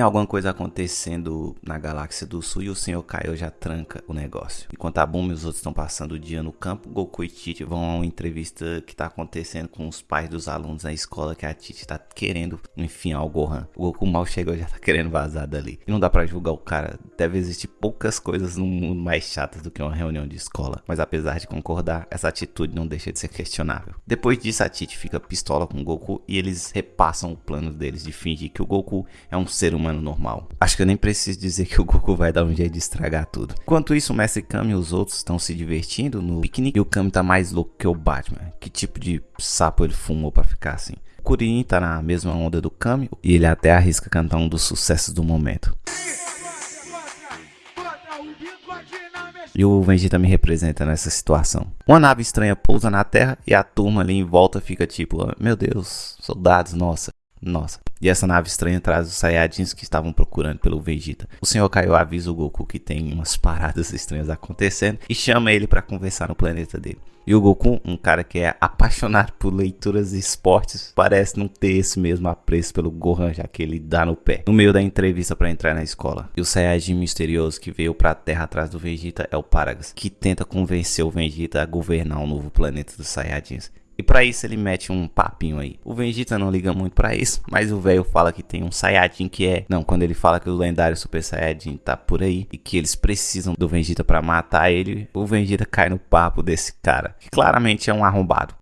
tem alguma coisa acontecendo na galáxia do sul e o Senhor Kaiô já tranca o negócio. Enquanto a Buma e os outros estão passando o dia no campo, Goku e Tite vão a uma entrevista que tá acontecendo com os pais dos alunos na escola que a Tite tá querendo enfiar o Gohan. O Goku mal chegou já tá querendo vazar dali. E não dá para julgar o cara. Deve existir poucas coisas no mundo mais chatas do que uma reunião de escola. Mas apesar de concordar, essa atitude não deixa de ser questionável. Depois disso, a Tite fica pistola com o Goku e eles repassam o plano deles de fingir que o Goku é um ser humano normal. Acho que eu nem preciso dizer que o Goku vai dar um jeito de estragar tudo. Enquanto isso, o Mestre Kami e os outros estão se divertindo no piquenique e o Kami tá mais louco que o Batman. Que tipo de sapo ele fumou para ficar assim? O Kuririn tá na mesma onda do Kami e ele até arrisca cantar um dos sucessos do momento. E o Vegeta me representa nessa situação. Uma nave estranha pousa na Terra e a turma ali em volta fica tipo, ah, meu Deus, soldados, nossa. Nossa. E essa nave estranha traz os Saiyajins que estavam procurando pelo Vegeta. O Senhor Kaiô avisa o Goku que tem umas paradas estranhas acontecendo e chama ele para conversar no planeta dele. E o Goku, um cara que é apaixonado por leituras e esportes, parece não ter esse mesmo apreço pelo Gohan, já que ele dá no pé. No meio da entrevista para entrar na escola. E o Saiyajin misterioso que veio pra Terra atrás do Vegeta é o Paragas, que tenta convencer o Vegeta a governar o novo planeta dos Saiyajins. E para isso ele mete um papinho aí. O Vegeta não liga muito para isso, mas o velho fala que tem um Saiyajin que é... Não, quando ele fala que o lendário Super Saiyajin tá por aí e que eles precisam do Vegeta para matar ele, o Vegeta cai no papo desse cara, que claramente é um arrombado.